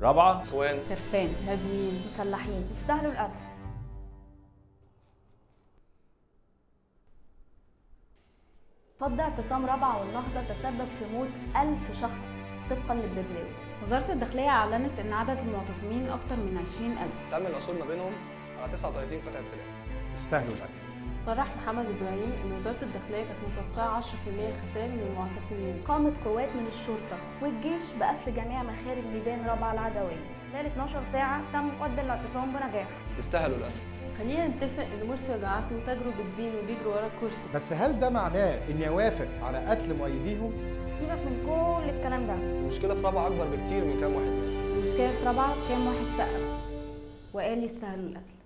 رابعة. إخوان. خرفان هابين مسلحين يستاهلوا القتل فض اعتصام رابعة والنهضة تسبب في موت ألف شخص طبقا للببلاوي وزارة الداخلية أعلنت إن عدد المعتصمين أكتر من 20 ألف. تم الوصول ما بينهم على 39 قطعة سلاح. يستاهلوا القتل صرح محمد إبراهيم إن وزارة الداخلية كانت متوقعة 10% خسائر من المعتصمين. قامت قوات من الشرطة والجيش بقفل جميع مخارج ميدان رابعة العدوية. خلال 12 ساعة تم قد الاعتصام بنجاح. يستاهلوا القتل. خلينا نتفق إن مرسي وجماعته تجروا بالدين وبيجروا ورا الكرسي. بس هل ده معناه اني اوافق على قتل مؤيديهم؟ سيبك من كل الكلام ده. المشكلة في رابعة أكبر بكتير من كام واحد مات. المشكلة في رابعة كام واحد سقف وقال يستاهلوا القتل.